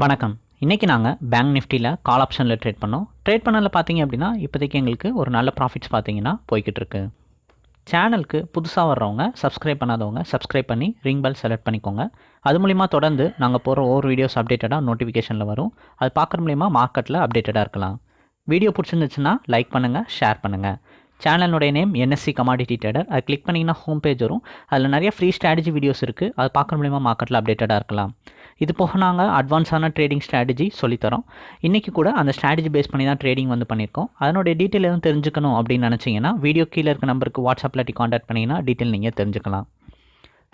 வணக்கம். இன்றைக்கி நாங்கள் பேங்க் நிஃப்டியில் கால் ஆப்ஷனில் ட்ரேட் பண்ணோம். ட்ரேட் பண்ணதில் பார்த்தீங்க அப்படின்னா இப்போதைக்கு எங்களுக்கு ஒரு நல்ல ப்ராஃபிட்ஸ் பார்த்தீங்கன்னா போய்கிட்டு இருக்கு. சேனலுக்கு புதுசாக வர்றவங்க சப்ஸ்கிரைப் பண்ணாதவங்க சப்ஸ்கிரைப் பண்ணி ரிங் பெல் செலக்ட் பண்ணிக்கோங்க. அது மூலிமா தொடர்ந்து நாங்கள் போகிற ஒவ்வொரு வீடியோஸ் அப்டேட்டடாக நோட்டிஃபிகேஷனில் வரும். அது பார்க்குற மூலிமா மார்க்கெட்டில் அப்டேட்டடாக இருக்கலாம். வீடியோ பிடிச்சிருந்துச்சுன்னா லைக் பண்ணுங்கள் ஷேர் பண்ணுங்கள் சேனலுடைய நேம் என்எஸ்சி கமாடிட்டி ட்ரேடர் அது கிளிக் பண்ணிங்கன்னா ஹோம் பேஜ் வரும். அதில் நிறைய ஃப்ரீ ஸ்ட்ராட்டஜி வீடியோஸ் இருக்குது அது பார்க்குற மூலிமா மார்க்கெட்டில் அப்டேட்டடாக இருக்கலாம். இது போக நாங்கள் அட்வான்ஸான ட்ரேடிங் ஸ்ட்ராட்டஜி சொல்லித்தரோம். இன்றைக்கி கூட அந்த ஸ்ட்ராட்டஜி பேஸ் பண்ணி தான் ட்ரேடிங் வந்து பண்ணியிருக்கோம் அதனுடைய டீட்டெயில் எதுவும் தெரிஞ்சுக்கணும் அப்படின்னு நினச்சிங்கன்னா வீடியோ கீழே இருக்க நம்பருக்கு வாட்ஸ்அப்பில் காண்டாக்ட் பண்ணிங்கன்னா டீட்டெயில் நீங்கள் தெரிஞ்சுக்கலாம்.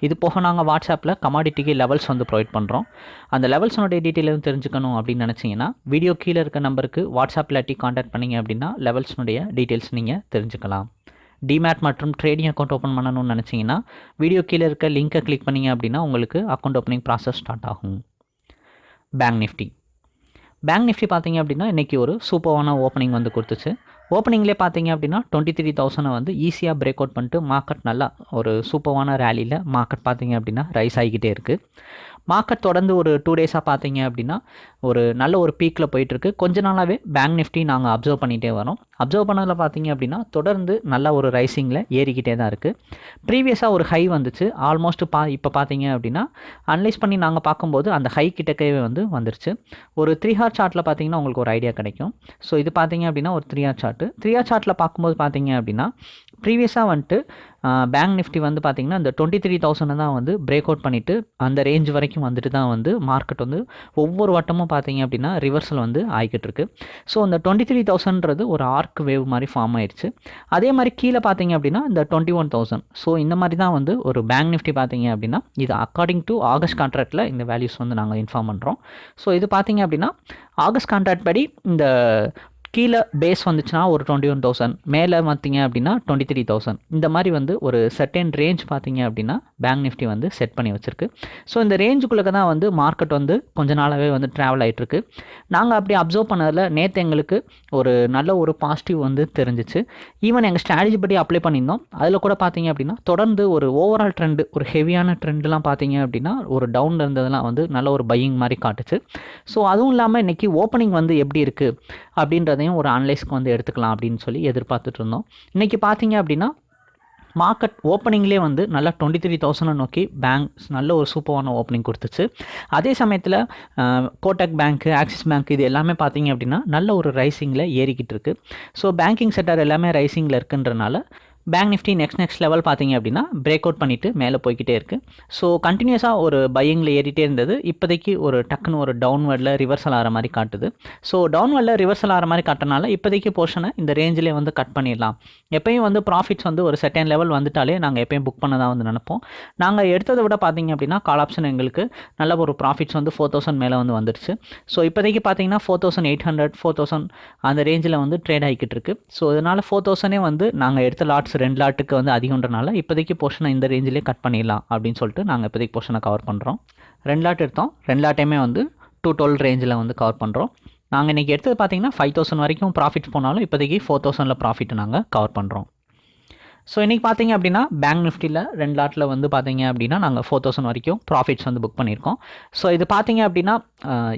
இது போக நாங்கள் வாட்ஸ்அப்பில் கமாடிட்டிக்கு லெவல்ஸ் வந்து ப்ரொவைட் பண்ணுறோம் அந்த லெவல்ஸனுடைய டீட்டெயில் எதுவும் தெரிஞ்சுக்கணும் அப்படின்னு நினச்சிங்கன்னா வீடியோ கீழே இருக்க நம்பருக்கு வாட்ஸ்அப்பில் டி காண்டாக்ட் பண்ணிங்க அப்படின்னா லெவல்ஸ்னுடைய டீட்டெயில்ஸ் நீங்கள் தெரிஞ்சுக்கலாம். டிமேட் மற்றும் ட்ரேடிங் அக்கௌண்ட் ஓப்பன் பண்ணணும்னு நினச்சிங்கன்னா வீடியோ கீழே இருக்க லிங்க்கை கிளிக் பண்ணிங்க அப்படின்னா உங்களுக்கு அக்கௌண்ட் ஓப்பனிங் ப்ராசஸ் ஸ்டார்ட் ஆகும். பேங்க் நிஃப்டி பேங்க் நிஃப்டி பார்த்தீங்க அப்படின்னா இன்றைக்கி ஒரு சூப்பரான ஓப்பனிங் வந்து கொடுத்துச்சு. ஓப்பனிங்லேயே பார்த்தீங்க அப்படின்னா டுவெண்ட்டி த்ரீ தௌசண்டை வந்து ஈஸியாக பிரேக் அவுட் பண்ணிட்டு மார்க்கெட் நல்லா ஒரு சூப்பரான ரேலியில் மார்க்கெட் பார்த்தீங்க அப்படின்னா ரைஸ் ஆகிக்கிட்டே இருக்குது மார்க்கெட் தொடர்ந்து ஒரு டூ டேஸாக பார்த்தீங்க அப்படின்னா ஒரு நல்ல ஒரு பீக்கில் போயிட்டுருக்கு. கொஞ்ச நாளாகவே பேங்க் நிஃப்டி நாங்கள் அப்சர்வ் பண்ணிகிட்டே வரோம். அப்சர்வ் பண்ணதில் பார்த்தீங்க அப்படின்னா தொடர்ந்து நல்ல ஒரு ரைசிங்கில் ஏறிக்கிட்டே தான் இருக்குது ப்ரீவியஸாக ஒரு ஹை வந்துச்சு. ஆல்மோஸ்ட் பா இப்போ பார்த்தீங்க அப்படின்னா அனலைஸ் பண்ணி நாங்கள் பார்க்கும்போது அந்த ஹை கிட்டக்கவே வந்து வந்துருச்சு. ஒரு த்ரீ ஹார் சார்ட்டில் பார்த்தீங்கன்னா உங்களுக்கு ஒரு ஐடியா கிடைக்கும். ஸோ இது பார்த்தீங்க அப்படின்னா ஒரு three hour chart three hour சார்ட்டில் பார்க்கும்போது பார்த்தீங்க அப்படின்னா ப்ரீவியஸாக வந்துட்டு பேங்க் நிஃப்டி வந்து பார்த்திங்கன்னா இந்த டுவெண்ட்டி த்ரீ தௌசண்ட் தான் வந்து பிரேக் அவுட் பண்ணிவிட்டு அந்த ரேஞ்ச் வரைக்கும் வந்துட்டு தான் வந்து மார்க்கெட் வந்து ஒவ்வொரு வட்டமும் பார்த்தீங்க அப்படின்னா ரிவர்சல் வந்து ஆகிக்கிட்டு இருக்கு. ஸோ அந்த டுவெண்ட்டி த்ரீ தௌசண்ட்றது ஒரு ஆர்க் வேவ் மாதிரி ஃபார்ம் ஆயிடுச்சு அதே மாதிரி கீழே பார்த்தீங்க அப்படின்னா இந்த டுவெண்ட்டி ஒன் தௌசண்ட் ஸோ இந்த மாதிரி தான் வந்து ஒரு பேங்க் நிஃப்டி பார்த்தீங்க அப்படின்னா இது அக்கார்டிங் டு ஆகஸ்ட் கான்ட்ராக்டில் இந்த வேல்யூஸ் வந்து நாங்கள் இன்ஃபார்ம் பண்ணுறோம் ஸோ இது பார்த்தீங்க அப்படின்னா ஆகஸ்ட் கான்ட்ராக்ட் படி இந்த கீழே பேஸ் வந்துச்சுன்னா ஒரு டுவெண்ட்டி ஒன் தௌசண்ட் மேலே பார்த்தீங்க அப்படின்னா டுவெண்ட்டி த்ரீ தௌசண்ட் இந்த மாதிரி வந்து ஒரு செட்டன் ரேஞ்ச் பார்த்தீங்க அப்படின்னா பேங்க் நிஃப்டி வந்து செட் பண்ணி வச்சிருக்கு. ஸோ இந்த ரேஞ்சுக்குள்ளே தான் வந்து மார்க்கெட் வந்து கொஞ்ச நாளாகவே வந்து ட்ராவல் ஆகிட்டுருக்கு நாங்கள் அப்படி அப்சர்வ் பண்ணதில் நேற்று எங்களுக்கு ஒரு நல்ல ஒரு பாசிட்டிவ் வந்து தெரிஞ்சிச்சு. ஈவன் எங்கள் ஸ்ட்ராட்டஜி படி அப்ளை பண்ணியிருந்தோம். அதில் கூட பார்த்தீங்க அப்படின்னா தொடர்ந்து ஒரு ஓவரால் ட்ரெண்டு ஒரு ஹெவியான ட்ரெண்ட்லாம் பார்த்தீங்க அப்படின்னா ஒரு டவுனில் இருந்ததெல்லாம் வந்து நல்ல ஒரு பையிங் மாதிரி காட்டுச்சு. ஸோ அதுவும் இல்லாமல் இன்றைக்கி ஓப்பனிங் வந்து எப்படி இருக்குது அப்படின்றதையும் ஒரு அனலைஸ்க்கு வந்து எடுத்துக்கலாம் அப்படின்னு சொல்லி எதிர்பார்த்துட்டு இருந்தோம். இன்றைக்கி பார்த்தீங்க அப்படின்னா மார்க்கெட் ஓப்பனிங்லேயே வந்து நல்லா டுவெண்ட்டி த்ரீ தௌசண்டை நோக்கி பேங்க்ஸ் நல்ல ஒரு சூப்பரான ஓப்பனிங் கொடுத்துச்சு. அதே சமயத்தில் கோட்டக் பேங்க்கு ஆக்சிஸ் பேங்க் இது எல்லாமே பார்த்தீங்க அப்படின்னா நல்ல ஒரு ரைசிங்கில் ஏறிக்கிட்டு இருக்குது ஸோ பேங்கிங் செக்டர் எல்லாமே ரைசிங்கில் இருக்குன்றனால bank Nifty next next level பார்த்தீங்க அப்படின்னா பிரேக் அவுட் பண்ணிவிட்டு மேலே போய்கிட்டே இருக்குது ஸோ கண்டினியூஸாக ஒரு பையிங்கில் ஏறிட்டே இருந்தது. இப்போதைக்கு ஒரு டக்குன்னு ஒரு டவுன்வர்டில் ரிவர்சல் ஆகிற மாதிரி காட்டுது. ஸோ டவுன்வர்டில் ரிவர்சல் ஆகிற மாதிரி காட்டினால இப்போதைக்கு போர்ஷனை இந்த ரேஞ்சிலே வந்து கட் பண்ணிடலாம். எப்பயும் வந்து ப்ராஃபிட்ஸ் வந்து ஒரு செகண்ட் லெவல் வந்துட்டாலே நாங்கள் எப்பயும் புக் பண்ண தான் வந்து நினைப்போம். நாங்கள் எடுத்ததை விட பார்த்தீங்க அப்படின்னா கால் ஆப்ஷன் எங்களுக்கு நல்ல ஒரு ப்ராஃபிட்ஸ் வந்து ஃபோர் தௌசண்ட் மேலே வந்து வந்துருச்சு. ஸோ இப்போதைக்கு பார்த்தீங்கன்னா four thousand eight hundred four thousand அந்த ரேஞ்சில் வந்து ட்ரேட் ஆகிக்கிட்டு இருக்கு. ஸோ இதனால் ஃபோர் தௌசண்டே வந்து நாங்கள் எடுத்த லாட்ஸ் ரெண்டு லாட்டுக்கு வந்து அதிகன்றனால இப்போதைக்கு போர்ஷனை இந்த ரேஞ்சிலே கட் பண்ணிடலாம் அப்படின்னு சொல்லிட்டு நாங்கள் இப்போதைக்கு போர்ஷனை கவர் பண்ணுறோம் ரெண்டு லாட் எடுத்தோம். ரெண்டு லாட்டையுமே வந்து டூ டுவெல் ரேஞ்சில் வந்து கவர் பண்ணுறோம் நாங்கள் இன்றைக்கி எடுத்தது பார்த்தீங்கன்னா ஃபைவ் தௌசண்ட் வரைக்கும் ப்ராஃபிட் போனாலும் இப்போதைக்கு ஃபோர் தௌசண்டில் ப்ராஃபிட் நாங்கள் கவர் பண்ணுறோம் ஸோ இன்றைக்கி பார்த்தீங்க அப்படின்னா பேங்க் நிஃப்டியில் ரெண்டு லாட்டில் வந்து பார்த்தீங்க அப்படின்னா நாங்கள் ஃபோர் தௌசண்ட் வரைக்கும் ப்ராஃபிட்ஸ் வந்து புக் பண்ணியிருக்கோம். ஸோ இது பார்த்தீங்க அப்படின்னா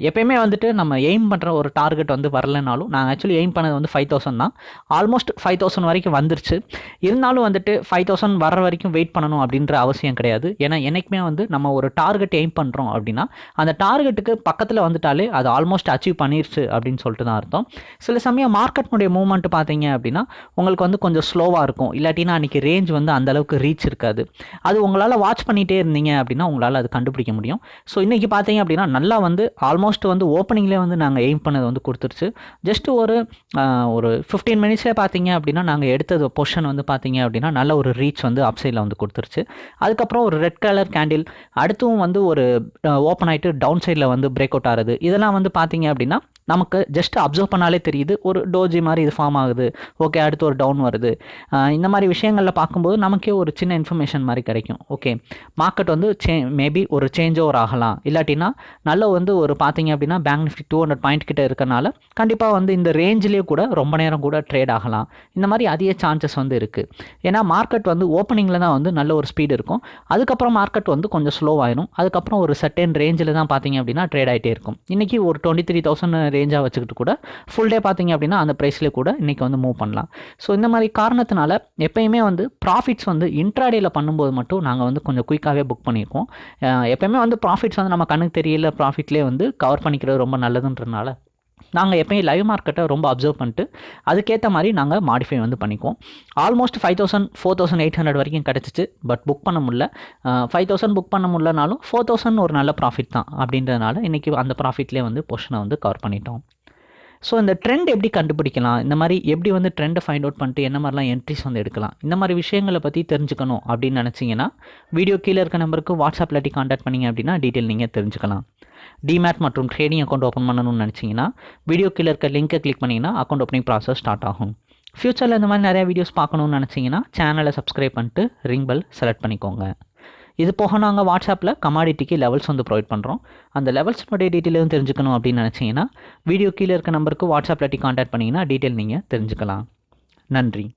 எப்பயுமே வந்துட்டு நம்ம எய்ம் பண்ணுற ஒரு டார்கெட் வந்து வரலனாலும் நாங்கள் ஆக்சுவலி எய்ம் பண்ணது வந்து ஃபைவ் தௌசண்ட் தான். ஆல்மோஸ்ட் ஃபைவ் தௌசண்ட் வரைக்கும் வந்துருச்சு. இருந்தாலும் வந்துட்டு ஃபைவ் தௌசண்ட் வர வரைக்கும் வெயிட் பண்ணணும் அப்படின்ற அவசியம் கிடையாது. ஏன்னா என்றைக்குமே வந்து நம்ம ஒரு டார்கெட் எய்ம் பண்ணுறோம் அப்படின்னா அந்த டார்கெட்டுக்கு பக்கத்தில் வந்துட்டாலே அது ஆல்மோஸ்ட் அச்சீவ் பண்ணிருச்சு அப்படின்னு சொல்லிட்டு தான் அர்த்தம். சில சமயம் மார்க்கெட்னுடைய மூவ்மெண்ட் பார்த்தீங்க அப்படின்னா உங்களுக்கு வந்து கொஞ்சம் ஸ்லோவாக இருக்கும். இல்லாட்டினா அன்றைக்கி ரேஞ்ச் வந்து அந்தளவுக்கு ரீச் இருக்காது. அது உங்களால் வாட்ச் பண்ணிகிட்டே இருந்தீங்க அப்படின்னா உங்களால் அது கண்டுபிடிக்க முடியும். ஸோ இன்றைக்கி பார்த்தீங்க அப்படின்னா நல்லா வந்து ஆல்மோஸ்ட் வந்து ஓப்பனிங்லேயே வந்து நாங்கள் எய்ம் பண்ணது வந்து கொடுத்துருச்சு. ஜஸ்ட் ஒரு ஒரு ஃபிஃப்டீன் மினிட்ஸே பார்த்தீங்க அப்படின்னா நாங்கள் எடுத்தது பொஷன் வந்து பார்த்தீங்க அப்படின்னா நல்ல ஒரு ரீச் வந்து அப் சைடில் வந்து கொடுத்துருச்சு. அதுக்கப்புறம் ஒரு ரெட் கலர் கேண்டில் அடுத்தும் வந்து ஒரு ஓப்பன் ஆகிட்டு டவுன் சைடில் வந்து பிரேக் அவுட் ஆகுது. இதெல்லாம் வந்து பார்த்தீங்க அப்படின்னா நமக்கு ஜஸ்ட் அப்சர்வ் பண்ணாலே தெரியுது. ஒரு டோஜி மாதிரி இது ஃபார்ம் ஆகுது. ஓகே அடுத்து ஒரு டவுன் வருது. இந்த மாதிரி விஷயங்களில் பார்க்கும்போது நமக்கே ஒரு சின்ன இன்ஃபர்மேஷன் மாதிரி கிடைக்கும். ஓகே மார்க்கெட் வந்து சே மேபி ஒரு சேஞ்ச் ஓவர் ஆகலாம். இல்லாட்டினா நல்ல வந்து ஒரு பார்த்தீங்க அப்படின்னா bank Nifty two hundred point கிட்ட இருக்கனால கண்டிப்பாக வந்து இந்த ரேஞ்சிலேயே கூட ரொம்ப நேரம் கூட ட்ரேட் ஆகலாம். இந்த மாதிரி அதிக சான்சஸ் வந்து இருக்குது ஏன்னா மார்க்கெட் வந்து ஓப்பனிங்கில் தான் வந்து நல்ல ஒரு ஸ்பீடு இருக்கும். அதுக்கப்புறம் மார்க்கெட் வந்து கொஞ்சம் ஸ்லோ அதுக்கப்புறம் ஒரு சர்டன் ரேஞ்சில் தான் பார்த்தீங்க அப்படின்னா ட்ரேட் ஆகிட்டே இருக்கும். இன்றைக்கி ஒரு டுவெண்ட்டி த்ரீ தௌசண்ட் ரேஞ்சாக வச்சுக்கிட்டு கூட ஃபுல் டே பார்த்தீங்க அப்படின்னா அந்த ப்ரைஸ்லேயே கூட இன்றைக்கி வந்து மூவ் பண்ணலாம். ஸோ இந்த மாதிரி காரணத்தினால எப்பயுமே வந்து ப்ராஃபிட்ஸ் வந்து இன்ட்ராடேயில் பண்ணும்போது மட்டும் நாங்கள் வந்து கொஞ்சம் குயிக்காகவே புக் பண்ணியிருக்கோம் எப்பயுமே வந்து ப்ராஃபிட்ஸ் வந்து நம்ம கண்ணுக்கு தெரியல ப்ராஃபிட்லேயே வந்து கவர் பண்ணிக்கிறது ரொம்ப நல்லதுன்றனால நாங்கள் எப்பயும் லைவ் மார்க்கெட்டை ரொம்ப அப்சர்வ் பண்ணிட்டு அதுக்கேற்ற மாதிரி நாங்கள் மாடிஃபை வந்து பண்ணிக்குவோம். Almost five thousand four thousand eight hundred வரைக்கும் கிடச்சிச்சு பட் புக் பண்ண முடியல. ஃபைவ் தௌசண்ட் புக் பண்ண முடியலனாலும் ஃபோர் தௌசண்ட் ஒரு நல்ல ப்ராஃபிட் தான் அப்படின்றதுனால இன்றைக்கி அந்த ப்ராஃபிட்லேயே வந்து பொஷனை வந்து கவர் பண்ணிட்டோம். ஸோ இந்த ட்ரெண்ட் எப்படி கண்டுபிடிக்கலாம்? இந்த மாதிரி எப்படி வந்து ட்ரெண்டை ஃபைண்ட் அவுட் பண்ணிட்டு என்ன மாதிரிலாம் என்ட்ரிஸ் வந்து எடுக்கலாம்? இந்த மாதிரி விஷயங்களை பற்றி தெரிஞ்சுக்கணும் அப்படின்னு நினச்சிங்கன்னா வீடியோ கீழே இருக்க நம்பருக்கு வாட்ஸ்அப் இல்லாட்டி காண்டாக்ட் பண்ணிங்க அப்படின்னா டீட்டெயில் நீங்கள் தெரிஞ்சுக்கலாம். டிமேட் மற்றும் ட்ரேடிங் அக்கௌண்ட் ஓப்பன் பண்ணணும்னு நினச்சிங்கன்னா வீடியோ கீழே இருக்க லிங்கை கிளிக் பண்ணிங்கன்னா அக்கௌண்ட் ஓப்பனிங் ப்ராசஸ் ஸ்டார்ட் ஆகும். ஃப்யூச்சரில் இந்த மாதிரி நிறைய வீடியோஸ் பார்க்கணும்னு நினச்சிங்கன்னா சேனலை சப்ஸ்கிரைப் பண்ணிட்டு ரிங் பெல் செலக்ட் பண்ணிக்கோங்க. இது போக நாங்கள் வாட்ஸ்அப்பில் கமாடிட்டிக்கு லெவல்ஸ் வந்து ப்ரொவைட் பண்ணுறோம் அந்த லெவல்ஸ்னுடைய டீட்டெயிலும் தெரிஞ்சுக்கணும் அப்படின்னு நினச்சிங்கன்னா வீடியோ கீழே இருக்க நம்பருக்கு வாட்ஸ்அப்பில் காண்டாக்ட் பண்ணிங்கன்னா டீட்டெயில் நீங்கள் தெரிஞ்சுக்கலாம். நன்றி.